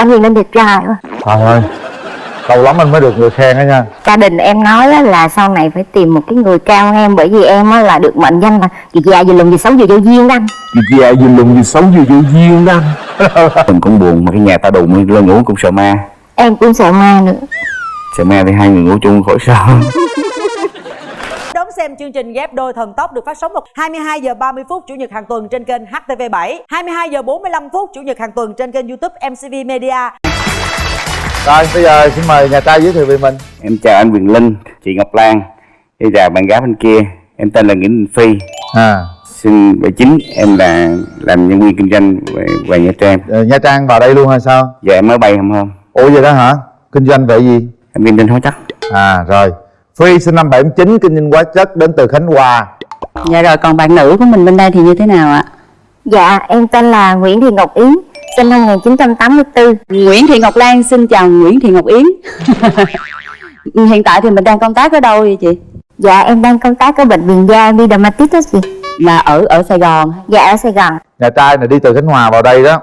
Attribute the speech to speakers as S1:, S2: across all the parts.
S1: anh nhìn lên đẹp trai quá.
S2: Trời ơi Lâu lắm anh mới được người khen đó nha.
S1: Gia đình em nói á là sau này phải tìm một cái người cao hơn em bởi vì em á là được mệnh danh là gì già gì lùn gì xấu gì vô duyên đó anh.
S3: Vì già gì lùn gì xấu gì vô duyên đó Mình cũng buồn mà cái nhà ta đùng lên ngủ cũng sợ ma.
S1: Em cũng sợ ma nữa.
S3: Sợ ma thì hai người ngủ chung khỏi sợ
S4: Đón xem chương trình ghép đôi thần tốc được phát sóng vào 22 giờ 30 phút chủ nhật hàng tuần trên kênh HTV7, 22 giờ 45 phút chủ nhật hàng tuần trên kênh YouTube MCV Media.
S2: Rồi bây giờ xin mời nhà trai giới thiệu về mình.
S3: Em chào anh Quyền Linh, chị Ngọc Lan Bây giờ bạn gái bên kia Em tên là Nguyễn Đình Phi.
S2: À,
S3: Sinh 79 Em là làm nhân viên kinh doanh về, về Nha Trang.
S2: Ờ, Nha Trang vào đây luôn hay sao?
S3: Giờ em mới bay không hôm.
S2: Ủa vậy đó hả? Kinh doanh về gì?
S3: Em kinh doanh hóa chất.
S2: À rồi Phi sinh năm 79 kinh doanh hóa chất đến từ Khánh Hòa.
S5: Dạ rồi còn bạn nữ của mình bên đây thì như thế nào ạ?
S1: dạ em tên là Nguyễn Thị Ngọc Yến sinh năm 1984
S5: Nguyễn Thị Ngọc Lan xin chào Nguyễn Thị Ngọc Yến. Hiện tại thì mình đang công tác ở đâu vậy chị?
S1: dạ em đang công tác ở bệnh viện da Vidamatis đó chị.
S5: Là ở ở Sài Gòn
S1: dạ ở Sài Gòn.
S2: Nhà trai này đi từ Khánh Hòa vào đây đó.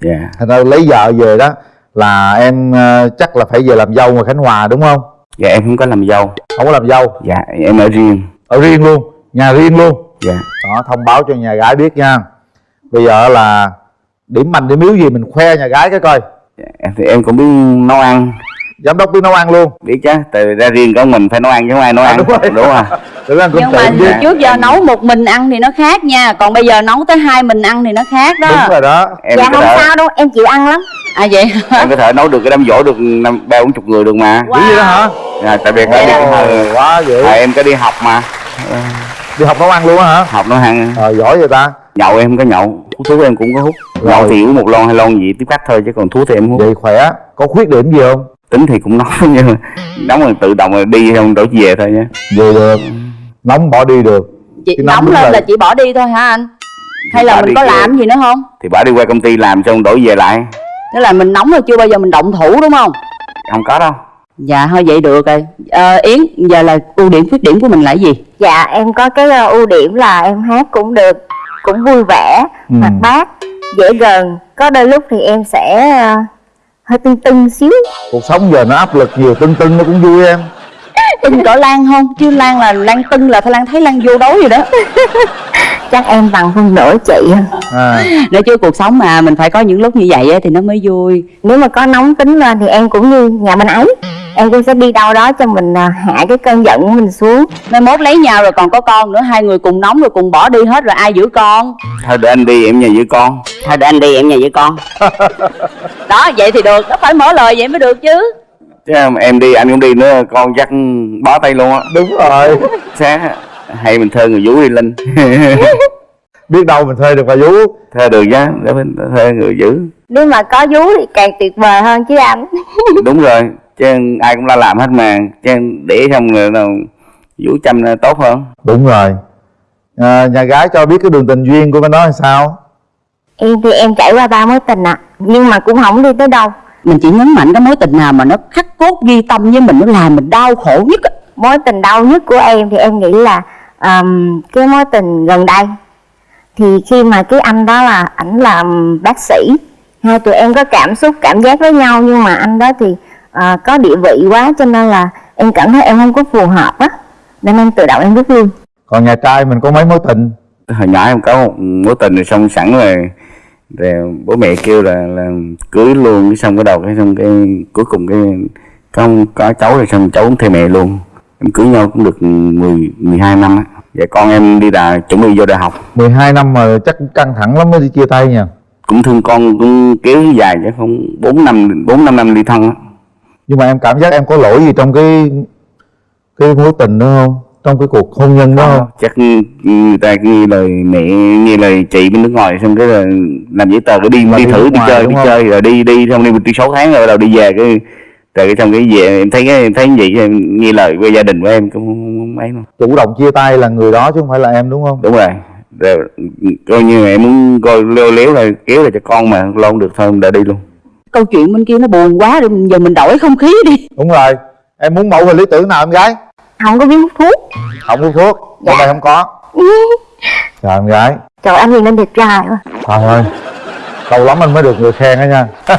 S3: Dạ.
S2: Thành ra lấy vợ về đó Là em ờ, chắc là phải về làm dâu ngoài Khánh Hòa đúng không
S3: Dạ em không có làm dâu.
S2: Không có làm dâu?
S3: Dạ em ở riêng.
S2: Ở riêng luôn? Nhà riêng luôn?
S3: Dạ.
S2: Đó thông báo cho nhà gái biết nha. Bây giờ là Điểm mạnh điểm yếu gì mình khoe nhà gái cái coi.
S3: Dạ, em thì em cũng biết nấu ăn
S2: Giám đốc biết nấu ăn luôn.
S3: Biết chứ từ ra riêng có mình phải nấu ăn chứ không ai nấu
S2: À,
S3: ăn.
S2: đúng rồi.
S3: đúng rồi.
S2: Ăn
S5: Nhưng mà
S2: chứ
S5: trước giờ nấu một mình ăn thì nó khác nha. Còn bây giờ nấu tới hai mình ăn thì nó khác đó.
S2: Đúng rồi đó.
S3: Em
S1: dạ không
S3: thể
S1: sao đâu. Em chịu ăn lắm.
S5: À vậy
S3: em có thể nấu được cái đám dỗ được năm ba bốn chục người được mà.
S2: Dữ vậy đó hả?
S3: Dạ, tại vì có đi
S2: Ồ, quá dữ.
S3: À, em có đi học mà.
S2: Đi học nấu ăn luôn á hả?
S3: Học nấu ăn.
S2: Ờ giỏi vậy ta.
S3: Nhậu em có nhậu. Hút thuốc em cũng có hút.
S2: Rồi.
S3: nhậu thì uống một lon hai lon gì tiếp khách thôi chứ còn thuốc thì em hút.
S2: Vậy khỏe. Có khuyết điểm gì không
S3: tính thì cũng nóng nhưng mà nóng rồi tự động rồi đi không đổi về thôi nhé
S2: Về được Nóng bỏ đi được
S5: chị
S2: Cái nóng
S5: nóng lên
S2: rồi.
S5: là chị bỏ đi thôi hả anh? Hay là
S3: Bỏ
S5: mình có
S3: kìa.
S5: làm gì nữa không?
S3: thì bà đi qua công ty làm xong đổi về lại
S5: Tức là mình nóng rồi chưa bao giờ mình động thủ đúng không?
S3: không có đâu
S5: Dạ thôi vậy được rồi Ờ, Yến giờ là ưu điểm khuyết điểm của mình là gì?
S1: dạ em có cái ờ, ưu điểm là em hát cũng được cũng vui vẻ
S2: Ừ.
S1: hoạt bát dễ gần có đôi lúc thì em sẽ ờ, hơi tưng tưng xíu.
S2: Cuộc sống giờ nó áp lực nhiều Tưng tưng nó cũng vui em.
S5: Tưng cỡ Lan không? Chứ Lan là Lan tưng là phải Lan thấy Lan vô đối rồi đó.
S1: Chắc em bằng phân nửa chị.
S2: À,
S5: Nói chứ cuộc sống mà mình phải có những lúc như vậy á thì nó mới vui.
S1: Nếu mà có nóng tính lên thì em cũng như nhà bên ấy em cũng sẽ đi đâu đó cho mình à, hạ cái cơn giận của mình xuống.
S5: Mai mốt lấy nhau rồi còn có con nữa Hai người cùng nóng rồi cùng bỏ đi hết rồi ai giữ con?
S3: Thôi để anh đi em nhà với con.
S5: Thôi để anh đi em nhà với con. Đó vậy thì được Nó phải mở lời vậy mới được chứ.
S3: Chứ em đi anh cũng đi nữa con chắc bó tay luôn á.
S2: Đúng rồi.
S3: Sáng hay mình thuê người vũ đi linh.
S2: Biết đâu mình thuê được bà vú
S3: thuê được chứ để mình thuê người giữ
S1: nếu mà có vú thì càng tuyệt vời hơn chứ anh.
S3: Đúng rồi chứ ai cũng la làm hết mà. Chứ để xong rồi nào vũ chăm là tốt hơn.
S2: Đúng rồi. À, Nhà gái cho biết cái đường tình duyên của bên đó là sao?
S1: Em thì em trải qua ba mối tình ạ. Nhưng mà cũng không đi tới đâu.
S5: Mình chỉ nhấn mạnh cái mối tình nào mà nó khắc cốt ghi tâm với mình Nó làm mình đau khổ nhất á.
S1: mối tình đau nhất của em thì em nghĩ là ờm, cái mối tình gần đây. Thì khi mà cái anh đó là ảnh làm bác sĩ hai tụi em có cảm xúc cảm giác với nhau nhưng mà anh đó thì ờ, có địa vị quá cho nên là em cảm thấy em không có phù hợp á. Nên em tự động em rút lui.
S2: Còn nhà trai mình có mấy mối tình?
S3: Hồi nhỏ em có một mối tình rồi xong sẵn rồi. Rồi bố mẹ kêu là là cưới luôn cái xong cái đầu cái xong cái cuối cùng cái không có cháu rồi xong cháu cũng theo mẹ luôn. Em cưới nhau cũng được 10 12 năm á. Vậy con em đi đà chuẩn bị vô đại học.
S2: 12 năm mà chắc cũng căng thẳng lắm mới đi chia tay nha
S3: cũng thương con cũng kéo dài chứ không bốn năm bốn năm năm ly thân á
S2: Nhưng mà em cảm giác em có lỗi gì trong cái Cái mối tình đó không? Trong cái cuộc hôn nhân đó không?
S3: chắc người ta nghe lời mẹ nghe lời chị bên nước ngoài xong cái là làm giấy tờ cái đi đi
S2: đi
S3: thử đi chơi đi chơi rồi đi đi xong đi đi 6 tháng rồi bắt đầu đi về cái rồi cái xong cái về em thấy cái em thấy gì em nghe lời của gia đình của em cũng không, ấy
S2: Chủ động chia tay là người đó chứ không phải là em đúng không?
S3: Đúng rồi. Rồi coi như em muốn coi leo léo là kéo là cho con mà lo không được thôi em đã đi luôn
S5: Câu chuyện bên kia nó buồn quá rồi giờ mình đổi không khí đi.
S2: Đúng rồi. Em muốn mẫu hình lý tưởng nào em gái?
S1: Không có biết hút thuốc.
S2: Không hút thuốc? Bên đây không có. Chào em gái.
S1: Trời anh nhìn lên đẹp trai quá.
S2: Trời ơi lâu lắm anh mới được người khen đó nha.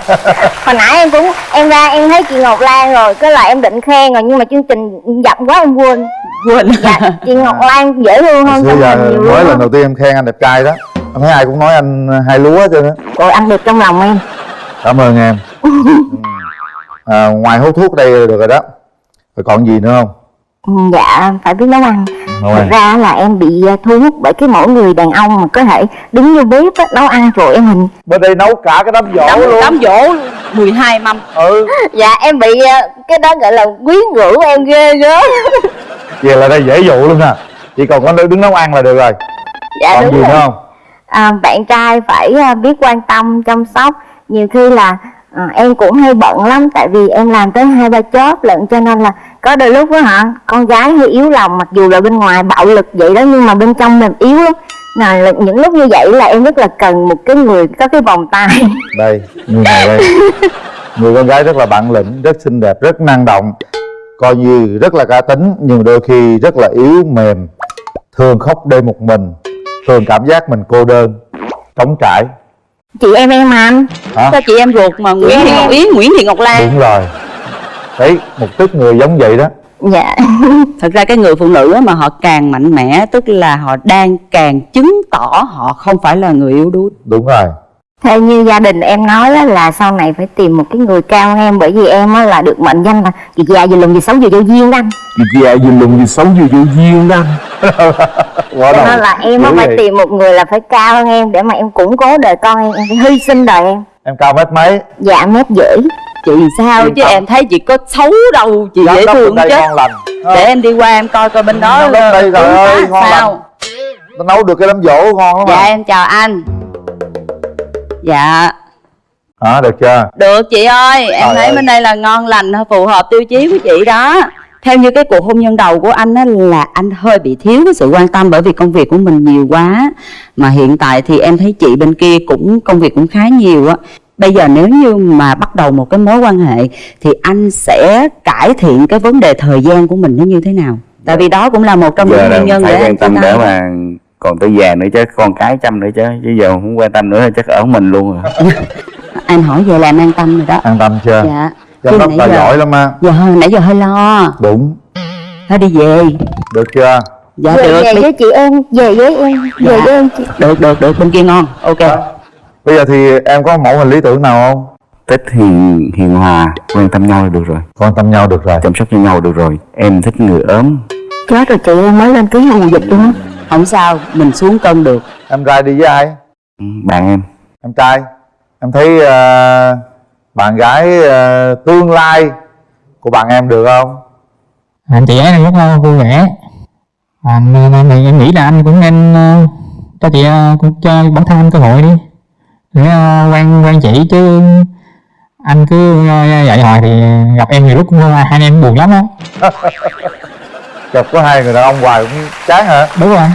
S1: Hồi nãy em cũng em ra em thấy chị Ngọc Lan rồi cái là em định khen rồi nhưng mà chương trình giận quá em quên.
S5: Quên.
S1: Dạ chị Ngọc Lan dễ thương hơn trong
S2: giờ
S1: nhiều
S2: mới lần đầu tiên em khen anh đẹp trai đó. Anh thấy ai cũng nói anh hai lúa trơn á
S1: rồi anh đẹp trong lòng em
S2: cảm ơn em. À, ngoài hút thuốc đây được rồi đó. Rồi còn gì nữa không?
S1: Ừ, dạ phải biết nấu ăn.
S2: Nấu
S1: thật
S2: ăn.
S1: ra là em bị à, thu hút bởi cái mẫu người đàn ông mà có thể đứng vô bếp á, nấu ăn rồi em hình.
S2: Bên đây nấu cả cái đám dỗ
S5: đám,
S2: luôn.
S5: đám dỗ 12 mâm.
S2: Ừ.
S1: Dạ em bị à, cái đó gọi là quyến rũ em ghê gớm.
S2: Vậy là đây dễ dụ luôn nè. Chỉ còn có đứng nấu ăn là được rồi.
S1: Dạ
S2: còn
S1: đúng
S2: gì
S1: rồi.
S2: nữa không?
S1: À, bạn trai phải à, biết quan tâm chăm sóc nhiều khi là à, em cũng hay bận lắm tại vì em làm tới hai ba chóp lận cho nên là có đôi lúc á hả con gái hơi yếu lòng mặc dù là bên ngoài bạo lực vậy đó nhưng mà bên trong mềm yếu lắm. Là những lúc như vậy là em rất là cần một cái người có cái vòng tay.
S2: Đây người này đây. Người con gái rất là bản lĩnh rất xinh đẹp rất năng động coi như rất là cá tính nhưng đôi khi rất là yếu mềm thường khóc đêm một mình thường cảm giác mình cô đơn trống trải
S1: chị em em mà anh.
S2: Hả?
S5: Cho chị em ruột mà Nguyễn Thị Ngọc Yến Nguyễn Thị Ngọc Lan?
S2: Đúng rồi. Đấy một tức người giống vậy đó.
S1: Dạ.
S5: Thật ra cái người phụ nữ á mà họ càng mạnh mẽ tức là họ đang càng chứng tỏ họ không phải là người yếu đuối.
S2: Đúng rồi.
S1: Theo như gia đình em nói á, là sau này phải tìm một cái người cao hơn em bởi vì em á, là được mệnh danh là chị già gì lùn gì xấu gì vô duyên đó anh.
S2: Dạ gì lùng gì xấu gì vô duyên đó quá
S1: cho nên là em phải
S2: vậy.
S1: tìm một người là phải cao hơn em để mà em củng cố đời con em em phải hy sinh đời em.
S2: Em cao mét mấy?
S1: Dạ mét dễ
S5: chị sao
S2: Yên
S5: chứ?
S2: tâm.
S5: em thấy chị có xấu đâu. Chị
S2: Giám
S5: dễ thương chứ. để em đi qua em coi coi bên đó
S2: đốc đây, trời
S5: tướng
S2: ơi, ngon
S5: sao?
S2: Nó nấu được cái đám dỗ ngon lắm
S5: dạ
S2: mà.
S5: em chào anh. Dạ.
S2: Hả được chưa?
S5: Được chị ơi em
S2: Trời
S5: thấy
S2: ơi.
S5: bên đây là ngon lành phù hợp tiêu chí của chị đó theo như cái cuộc hôn nhân đầu của anh á là anh hơi bị thiếu cái sự quan tâm bởi vì công việc của mình nhiều quá. Mà hiện tại thì em thấy chị bên kia cũng công việc cũng khá nhiều á. Bây giờ nếu như mà bắt đầu một cái mối quan hệ thì anh sẽ cải thiện cái vấn đề thời gian của mình nó như thế nào? Tại vì đó cũng là một trong những nguyên nhân
S3: phải
S5: để
S3: quan tâm để mà còn tới già nữa chứ con cái chăm nữa chứ chứ giờ không quan tâm nữa chắc ở mình luôn rồi
S5: anh hỏi về là em an tâm rồi đó.
S2: An tâm chưa?
S5: Dạ nãy
S2: tài
S5: giờ-
S2: giỏi lắm á.
S5: Giờ hơi nãy giờ hơi lo.
S2: Đúng.
S5: Thôi đi về.
S2: Được chưa?
S5: Dạ
S1: về,
S5: được.
S1: về
S5: đi.
S1: với chị em về với em về
S5: Dạ.
S1: với em chị.
S5: Được được được. Bên kia ngon. Ok.
S2: Bây giờ thì em có mẫu hình lý tưởng nào không?
S3: Thích hiền hiền hòa quan tâm nhau là được rồi.
S2: Quan tâm nhau được rồi.
S3: Chăm sóc cho nhau được rồi. Em thích người ốm.
S1: Chết rồi chị em mới lên ký mùa dịch luôn á.
S5: Không sao mình xuống cân được.
S2: Em trai đi với ai?
S3: Ừ, bạn em.
S2: Em trai. Em thấy ờ, bạn gái ờ, tương lai của bạn em được không?
S6: Anh chị ấy rất là vui vẻ. À, nên, nên, nên em nghĩ là anh cũng nên ờ, cho chị ờ, cũng cho bản thân anh cơ hội đi. Để ờ, quen quen chị chứ. Anh cứ vậy hồi thì gặp em nhiều lúc cũng hai anh em buồn lắm á.
S2: Gặp có hai người đàn ông hoài cũng chán hả?
S6: Đúng rồi.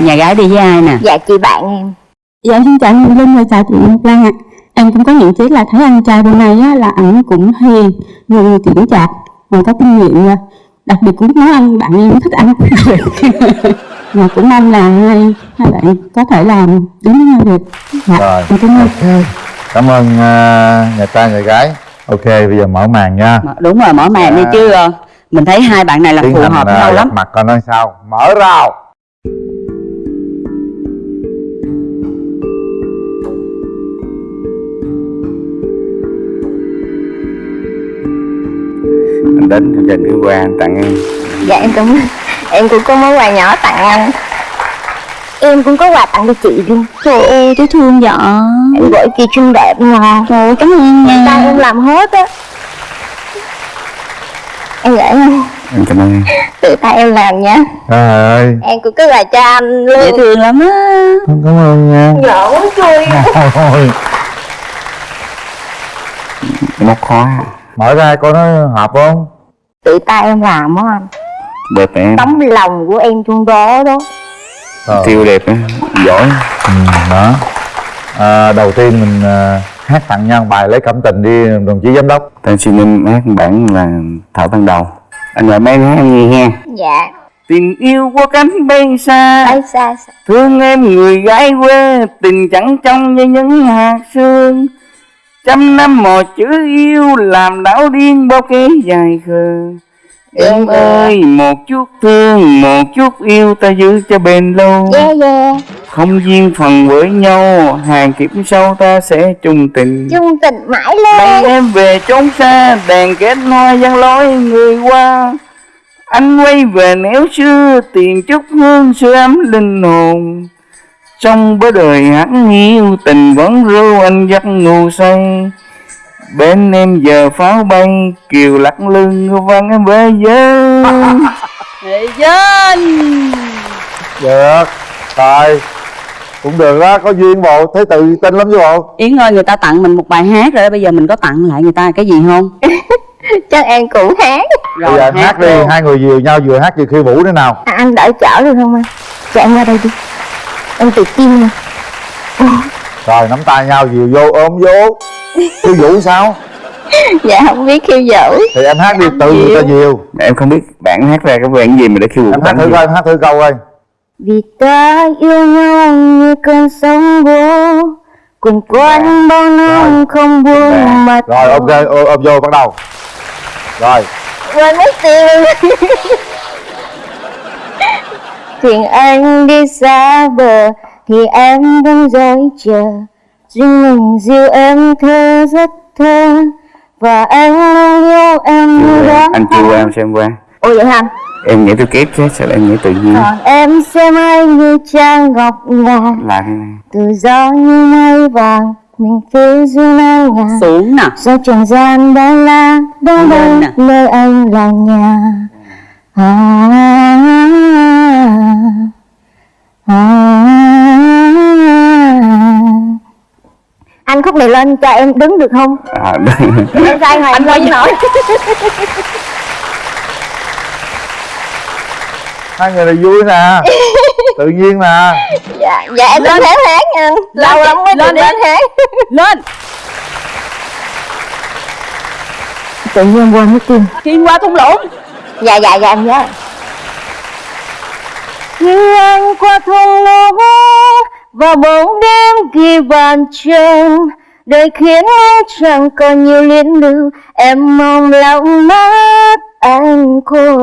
S5: Nhà gái đi với ai nè?
S1: Dạ chị bạn em.
S7: Dạ xin chào anh Linh và chào chị Ngọc Lan ạ. Em cũng có nhận xét là thấy anh trai bên này á, là ảnh cũng hiền, người chững chạc, và có kinh nghiệm nha. Đặc biệt cũng nói anh bạn em thích anh. và cũng mong là hai, hai bạn có thể làm đến với nhau được. Dạ,
S2: Rồi.
S7: cảm ơn.
S2: cảm ơn ờ, nhà trai nhà gái ok bây giờ mở màn nha
S5: đúng rồi mở màn đi
S2: Dạ.
S5: chứ ờ, mình thấy hai bạn này là
S2: tiến
S5: phù hợp
S2: ờ,
S5: nhau lắm
S2: mặt coi nó sao mở rào
S3: anh đến chương trình cái quà anh tặng em.
S1: Dạ em cũng em cũng có món quà nhỏ tặng anh. Em cũng có quà tặng cho chị luôn.
S7: Trời ơi, dễ thương vậy.
S1: em gọi kỳ trinh đẹp ngon
S7: Trời ơi, cảm ơn
S1: tay
S7: nha.
S1: em làm hết á. Em gửi em
S3: em cảm ơn em.
S1: Tự tay em làm nha.
S2: Trời ơi.
S1: Em cũng có quà cho anh
S5: dễ
S1: luôn
S5: thương lắm á.
S2: Cảm ơn nha.
S1: Nhỏ muốn chui
S2: Ôi,
S3: cái móc khó
S2: mở ra coi nó hợp không
S1: tự tay em làm á anh.
S3: Đẹp em.
S1: Tấm lòng của em trong đó đó.
S2: Rồi.
S3: tiêu đẹp á giỏi.
S2: Ừ, đó. À, đầu tiên mình à, hát tặng nhau bài lấy cảm tình đi đồng chí giám đốc.
S3: Tên xin em hát bản là thảo ban đầu. Anh gọi mấy hát nghe nghe
S1: dạ.
S3: Tình yêu qua cánh bay xa.
S1: Ai xa xa.
S3: Thương em người gái quê Tình chẳng trong như những hạt sương Trăm năm một chữ yêu Làm đảo điên bao cái dài khờ. Em ơi một chút thương Một chút yêu ta giữ cho bền lâu.
S1: Yeah yeah.
S3: Không duyên phần với nhau Hàng kiếp sau ta sẽ chung tình.
S1: Chung tình mãi lên
S3: em về chốn xa Đèn kết hoa giăng lối người qua. Anh quay về néo xưa Tìm chút hương sưởi ấm linh hồn Trong bớ đời hắn hiu Tình vẫn ru anh giấc ngủ say. Bên em giờ pháo bay Kiều lắc lưng văng em về giới
S5: Nghệ dân.
S2: Được rồi cũng được đó có duyên bộ thấy tự tin lắm chứ bộ.
S5: Yến ơi người ta tặng mình một bài hát rồi Bây giờ mình có tặng lại người ta cái gì không?
S1: Chắc em cũng hát.
S2: Bây giờ em hát đi
S5: luôn.
S2: hai người dìu nhau vừa hát vừa khiêu vũ nữa nào?
S1: À, Anh đỡ chở được không anh? Cho em qua đây đi Em tự tin nè
S2: rồi nắm tay nhau dìu vô ôm vô. Khiêu vũ sao?
S1: Dạ không biết khiêu vũ.
S2: Thì em hát đi tự người ta dìu
S3: Em không biết bạn hát ra cái đoạn gì mà để khiêu vũ
S2: em hát thử
S3: gì.
S2: coi hát thử câu coi.
S1: Vì ta yêu nhau như cơn sóng vỗ Cùng quanh bao năm không buông mặt
S2: rồi ok ôm, ôm vô bắt đầu. Rồi.
S1: Quên mất tiêu Thuyền anh đi xa bờ Thì em vẫn dõi chờ. Riêng mình dìu em thơ rất thơ Và anh luôn yêu em như đó
S3: Anh chưa qua em xem qua.
S1: Ôi vậy hả?
S3: Em nhảy theo kép chứ sao em nhảy tự nhiên?
S1: Còn em xem anh như trang ngọc ngà.
S3: Là thế này.
S1: Tự do như mây vàng Mình phía dưới nai ngà.
S5: Xuống nè.
S1: Do trần gian bao la Đâu
S5: Lên
S1: nơi anh là nhà. À, à, Anh khúc này lên cho em đứng được không?
S3: À, đây.
S1: Em sai rồi, anh lên. nổi.
S2: Hai người này vui nè. Tự nhiên nè.
S1: Dạ, dạ em lên hát hát nha. Lâu lắm mới
S5: lên
S1: lên. hát
S5: Lên.
S1: Tự nhiên quên mất tim
S5: Khiên qua thung lũng.
S1: Dạ dạ dạ em nhớ khi anh qua thung lũng Và bóng đêm ghi bàn chân Đời khiến anh chẳng còn nhiều liên lưu, Em mong lòng mắt anh khô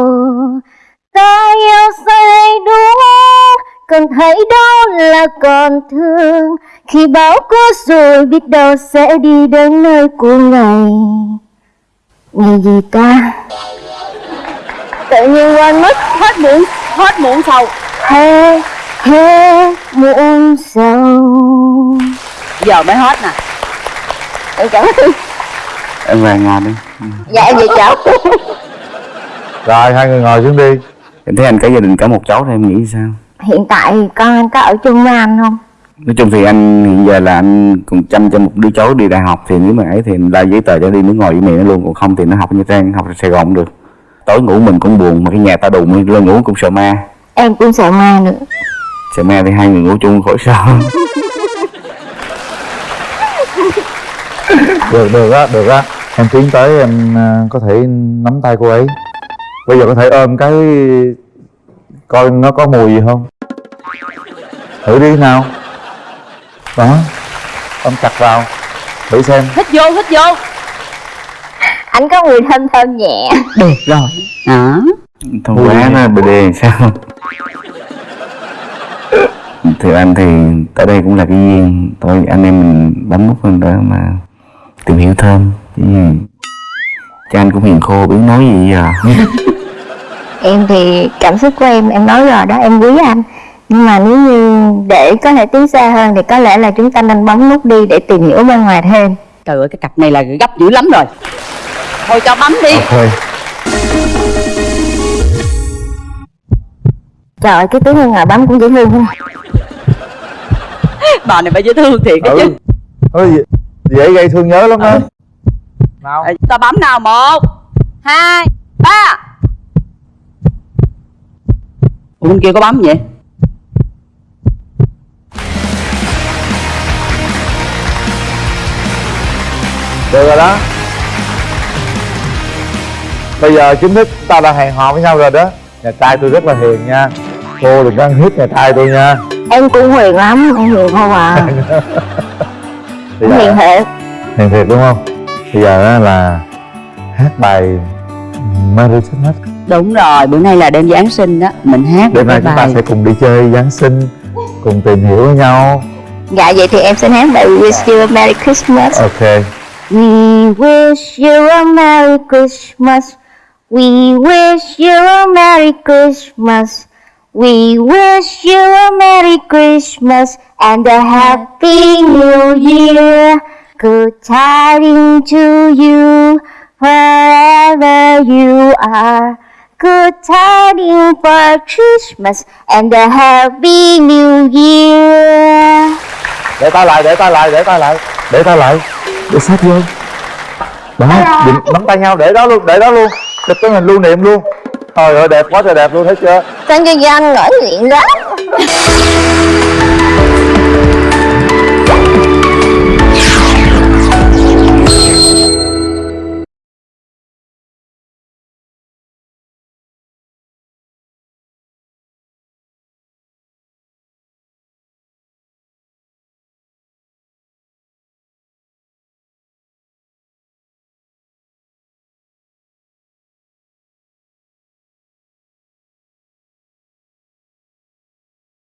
S1: Ta yêu say đúng Cần thấy đâu là còn thương. Khi bão có rồi biết đâu sẽ đi đến nơi của ngày. Ngày gì ta? Tự nhiên quên mất
S5: Hết muộn Hết muộn sầu.
S1: Hê hê muộn sầu.
S5: Giờ mới hết nè.
S1: Em cảm ơn
S3: Em về nhà đi.
S1: Dạ em về cháu
S2: rồi hai người ngồi xuống đi.
S3: Em thấy anh cả gia đình cả một cháu thì em nghĩ sao?
S1: Hiện tại con anh có ở chung với anh không?
S3: Nói chung thì anh hiện giờ là anh còn chăm cho một đứa cháu đi đại học Thì nếu mà ấy thì la giấy tờ cho đi nước ngoài với mẹ nó luôn. Còn không thì nó học ở Nha Trang, học ở Sài Gòn cũng được. Tối ngủ mình cũng buồn mà cái nhà ta đùng lên ngủ cũng sợ ma
S1: Em cũng sợ ma nữa.
S3: Sợ ma thì hai người ngủ chung khỏi sợ
S2: được được á được á. Em tiến tới em à, có thể nắm tay cô ấy. Bây giờ có thể ôm cái coi nó có mùi gì không? Thử đi nào. Đó ôm chặt vào. Thử xem.
S5: Hít vô hít vô.
S1: Anh có mùi thơm thơm nhẹ.
S5: Được rồi. Đó.
S3: Thôi quá nó bề đề sao Thì anh thì tới đây cũng là cái duyên. Thôi anh em mình bấm nút lên đó mà Tìm hiểu thêm. Gì Chứ anh cũng hiền khô biết nói gì giờ
S1: Em thì cảm xúc của em em nói rồi đó em quý anh. Nhưng mà nếu như để có thể tiến xa hơn Thì có lẽ là chúng ta nên bấm nút đi để tìm hiểu bên ngoài thêm.
S5: Trời ơi cái cặp này là gấp dữ lắm rồi. Thôi cho bấm đi.
S2: Ok
S1: Trời ơi cái tiếng hương ngồi bấm cũng dễ thương không?
S5: Bà này phải dễ thương thiệt đó chứ.
S2: Ừ Ôi, dễ- gây thương nhớ lắm đó nào.
S5: Ờ, Ta bấm nào một Hai Ba. Ủa bên kia có bấm vậy?
S2: Được rồi đó. Bây giờ chính thức ta đã hẹn hò với nhau rồi đó. Nhà trai tôi rất là hiền nha cô đừng có ăn hiếp nhà trai tôi nha.
S1: Em cũng hiền lắm em hiền không à.
S2: Giờ,
S1: hiền thiệt.
S2: Hiền thiệt đúng không? Bây giờ á là hát bài Merry Christmas
S5: đúng rồi bữa nay là đêm giáng sinh đó. Mình hát
S2: đêm nay chúng ta
S5: bài
S2: sẽ cùng đi chơi Giáng sinh cùng tìm hiểu với nhau.
S1: Dạ vậy thì em xin hát bài Wish You a Merry Christmas.
S2: Ok.
S1: We wish you a Merry Christmas. We wish you a Merry Christmas. We wish you a Merry Christmas and a Happy New Year. Good tidings to you wherever you are. Good tidings for Christmas and a Happy New Year.
S2: để tay lại để tay lại để tay lại để tay lại để sát vô đó nắm tay nhau để đó luôn để đó luôn chụp cái hình lưu niệm luôn trời ơi đẹp quá trời đẹp luôn thấy chưa
S1: Con cho anh ngỡ nguyện đó.